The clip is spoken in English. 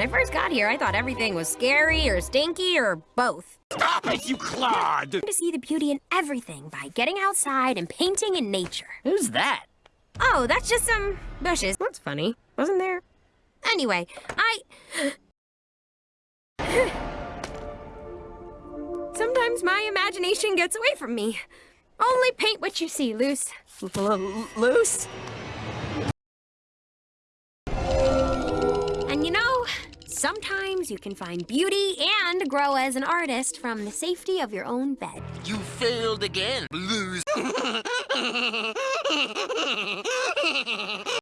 When I first got here, I thought everything was scary or stinky or both. Stop it, you clod! To see the beauty in everything by getting outside and painting in nature. Who's that? Oh, that's just some bushes. That's funny. Wasn't there? Anyway, I... Sometimes my imagination gets away from me. Only paint what you see, Luce. Loose? And sometimes you can find beauty and grow as an artist from the safety of your own bed. You failed again, Blues.